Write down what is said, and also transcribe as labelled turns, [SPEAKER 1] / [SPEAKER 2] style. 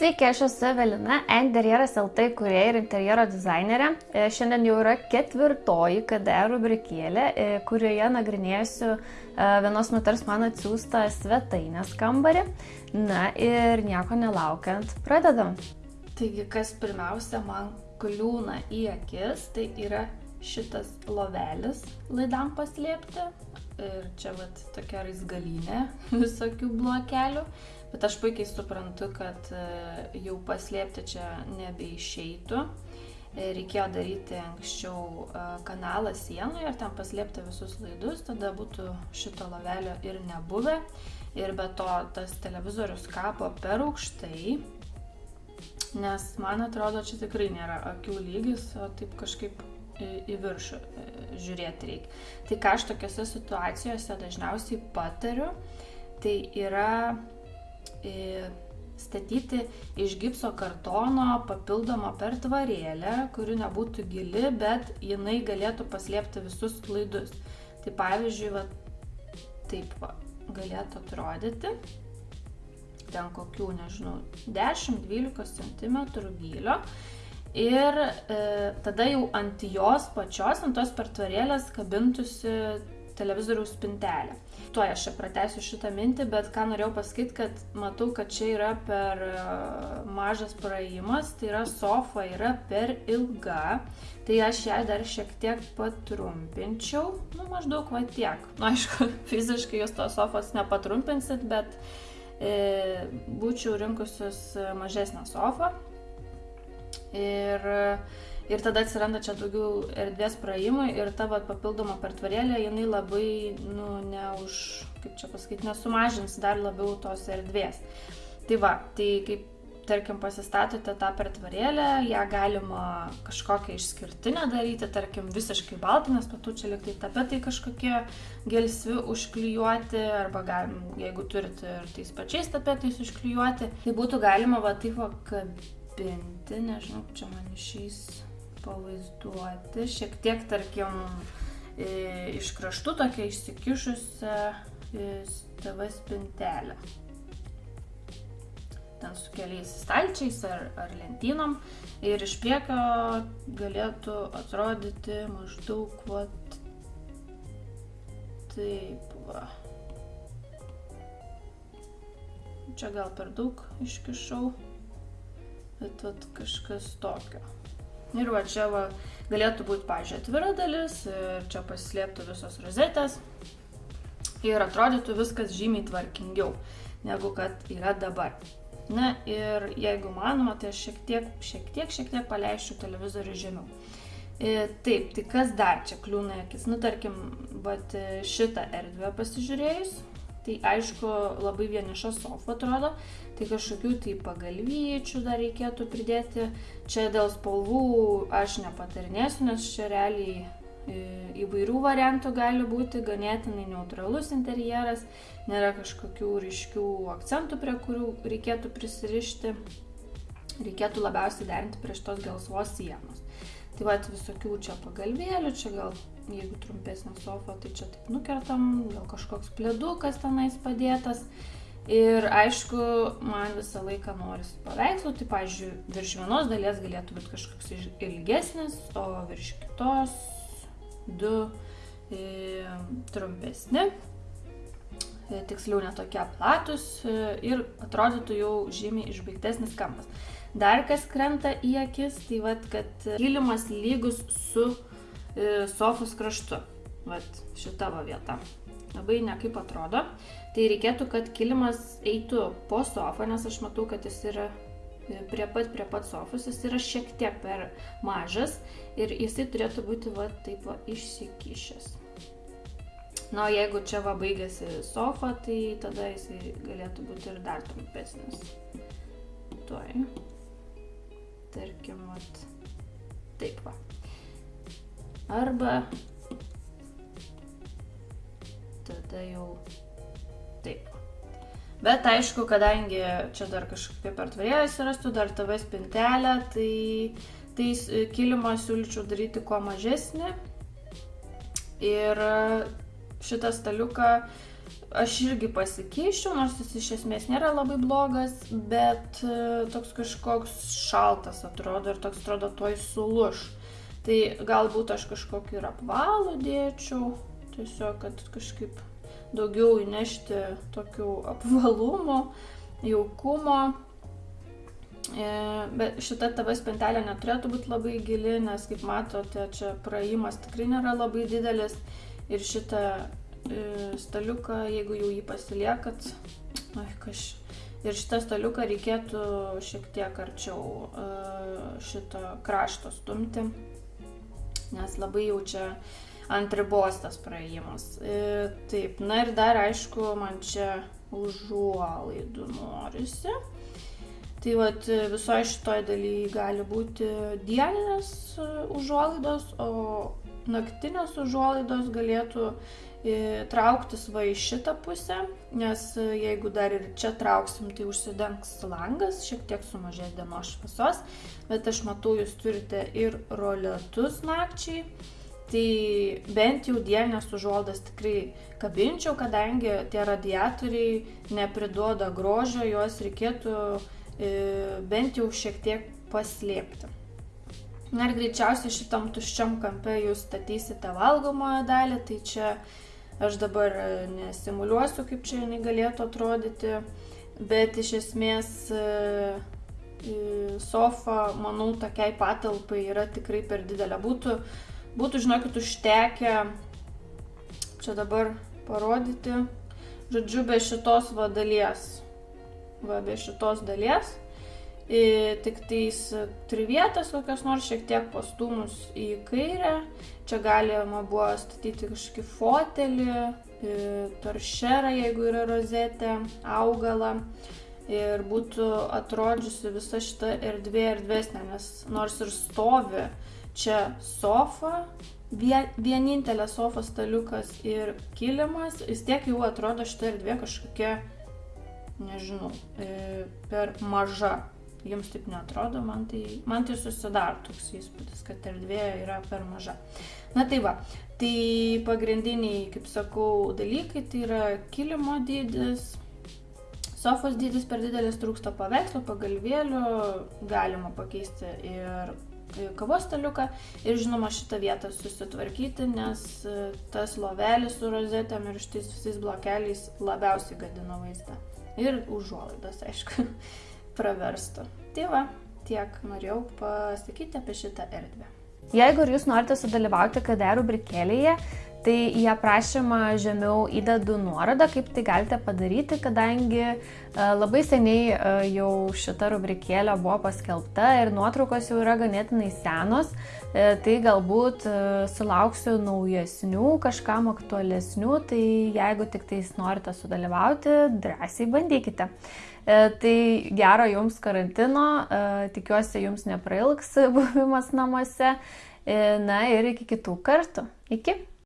[SPEAKER 1] Sveiki, aš esu Evelina, Interjeras LT kurieja ir interjero dizainerė. E, Šiandien jau yra ketvirtoji KD rubrikėlė, e, kurioje nagrinėsiu e, vienos moters man atsiųstą svetainės kambarį. Na ir nieko nelaukiant, pradedam. Taigi, kas pirmiausia man kliūna į akis, tai yra šitas lovelis laidam paslėpti. Ir čia vat tokia raizgalinė visokių blokelių. Bet aš puikiai suprantu, kad e, jau paslėpti čia nebeišeitų. E, reikėjo daryti anksčiau e, kanalą sienoje ir ten paslėpti visus laidus, tada būtų šito lavelio ir nebuvę. Ir be to tas televizorius kapo per aukštai, nes man atrodo, čia tikrai nėra akių lygis, o taip kažkaip į viršų žiūrėti reikia. Tai ką aš tokiuose situacijose dažniausiai patariu, tai yra statyti iš gipso kartono papildomą pertvarėlę, kuri nebūtų gili, bet jinai galėtų paslėpti visus klaidus. Tai pavyzdžiui, va, taip va, galėtų atrodyti, ten kokių, nežinau, 10-12 cm gylio. Ir e, tada jau ant jos pačios, ant tos pertvarėlės kabintųsi televizoriaus spintelę. Tuo aš čia pratęsiu šitą mintį, bet ką norėjau pasakyti, kad matau, kad čia yra per e, mažas praėjimas, tai yra sofa yra per ilga, tai aš ją dar šiek tiek patrumpinčiau, nu maždaug va tiek. Nu, aišku, fiziškai jūs tos sofos nepatrumpinsit, bet e, būčiau rinkusius mažesnę sofą. Ir e, ir tada atsiranda čia daugiau erdvės praėjimui ir ta vat, papildoma pertvarėlė, jinai labai, nu, neuž, kaip čia pasakyti, nesumažins dar labiau tos erdvės. Tai va, tai kaip tarkim pasistatote tą pertvarėlę, ją galima kažkokią išskirtinę daryti, tarkim visiškai baltą, nes patų čia liktai tapetai kažkokie gelsvi užklijuoti, arba galim, jeigu turite ir tais pačiais tapetais užklijuoti, tai būtų galima va taip va kabinti, nežinau, čia man išeis pavaizduoti. Šiek tiek, tarkim, iš kraštų tokia išsikišusią TV spintelę. Ten su keliais stalčiais ar, ar lentynom. Ir iš priekio galėtų atrodyti maždaug vat taip va. Čia gal per daug iškišau, bet vat kažkas tokio. Ir va čia va, galėtų būti, pažiūrėjau, atvira dalis ir čia pasislėptų visos rozetės ir atrodytų viskas žymiai tvarkingiau negu kad yra dabar. Na ir jeigu manoma, tai aš šiek tiek, šiek tiek, šiek tiek paleisčiau televizorių žemiau. E, taip, tai kas dar čia kliūna akis? Nu, tarkim, vat šitą erdvę pasižiūrėjus, Tai aišku, labai vieniša sofa atrodo, tai kažkokių tai pagalvyčių dar reikėtų pridėti. Čia dėl spalvų aš nepatarinėsiu, nes čia realiai e, įvairių variantų gali būti, ganėtinai neutralus interjeras, nėra kažkokių ryškių akcentų, prie kurių reikėtų prisirišti. Reikėtų labiausiai derinti prie šitos gelsvos sienos. Tai va, visokių čia pagalvėlių, čia gal jeigu trumpesnė sofa, tai čia taip nukertam, gal kažkoks plėdukas tenais padėtas. Ir aišku, man visą laiką norisi paveikslų, tai, pavyzdžiui, virš vienos dalies galėtų būti kažkoks ilgesnis, o virš kitos du e, trumpesni, e, tiksliau netokie platus e, ir atrodytų jau žymiai išbaigtesnis kampas. Dar kas krenta į akis, tai vad, kad kilimas lygus su E, sofos kraštu. Vat šita va vieta. Labai nekaip atrodo. Tai reikėtų, kad kilimas eitų po sofą, nes aš matau, kad jis yra e, prie pat, prie pat sofos, jis yra šiek tiek per mažas ir jisai turėtų būti va taip va išsikišęs. Na, o jeigu čia va baigėsi sofa, tai tada jisai galėtų būti ir dar trumpesnis. Tuoj. Tarkim, vat. Taip va arba tada jau taip. Bet aišku, kadangi čia dar kažkokia pertvarėlė atsirastų, dar TV spintelė, tai, tai kilimą siūlyčiau daryti kuo mažesnį. Ir šitą staliuką aš irgi pasikeičiau, nors jis iš esmės nėra labai blogas, bet e, toks kažkoks šaltas atrodo ir toks atrodo toj suluš. Tai galbūt aš kažkokį ir apvalų dėčiau, tiesiog, kad kažkaip daugiau įnešti tokių apvalumo, jaukumo. E, bet šita tava spintelė neturėtų būti labai gili, nes kaip matote, čia praėjimas tikrai nėra labai didelis. Ir šitą E, staliuką, jeigu jau jį pasiliekat, ai, kaž. Ir šitą staliuką reikėtų šiek tiek arčiau e, šito krašto stumti, nes labai jau čia ant ribos tas praėjimas. E, taip, na ir dar aišku, man čia užuolaidų norisi. Tai vat visoje šitoje dalyje gali būti dieninės užuolaidos, o naktinės užuolaidos galėtų trauktis va į šitą pusę, nes e, jeigu dar ir čia trauksim, tai užsidengs langas, šiek tiek sumažės dienos šviesos, bet aš matau, jūs turite ir roletus nakčiai, tai bent jau dienės užuoldas tikrai kabinčiau, kadangi tie radiatoriai nepriduoda grožio, juos reikėtų e, bent jau šiek tiek paslėpti. Na ir greičiausiai šitam tuščiam kampe jūs statysite valgomojo dalį, tai čia Aš dabar e, nesimuliuosiu, kaip čia jinai galėtų atrodyti, bet iš esmės e, sofa, manau, tokiai patalpai yra tikrai per didelė. Būtų, būtų žinokit, užtekę, čia dabar parodyti, žodžiu, be šitos va dalies. Va, be šitos dalies tik tais trivietas kokios nors šiek tiek pastumus į kairę. Čia galima buvo statyti kažkokį fotelį, toršerą, jeigu yra rozetė, augalą. Ir būtų atrodžiusi visa šita erdvė erdvesnė, nes nors ir stovi čia sofa, vienintelė sofa staliukas ir kilimas, vis tiek jau atrodo šita erdvė kažkokia, nežinau, per maža Jums taip netrodo, man tai, man tai susidaro toks įspūdis, kad erdvė yra per maža. Na tai va, tai pagrindiniai, kaip sakau, dalykai tai yra kilimo dydis, sofos dydis per didelis trūksta paveikslo, pagalvėlių, galima pakeisti ir kavos staliuką ir žinoma šitą vietą susitvarkyti, nes tas lovelis su rozetėm ir šitais visais blokeliais labiausiai gadina vaizdą. Ir užuolaidas, aišku praverstų. Tai va, tiek norėjau pasakyti apie šitą erdvę.
[SPEAKER 2] Jeigu ir jūs norite sudalyvauti KD rubrikėlėje, tai į aprašymą žemiau įdedu nuorodą, kaip tai galite padaryti, kadangi e, labai seniai e, jau šita rubrikėlė buvo paskelbta ir nuotraukos jau yra ganėtinai senos, e, tai galbūt sulauksiu naujesnių, kažkam aktualesnių, tai jeigu tik tais norite sudalyvauti, drąsiai bandykite. Tai gero jums karantino, tikiuosi jums neprailgs buvimas namuose. Na ir iki kitų kartų. Iki.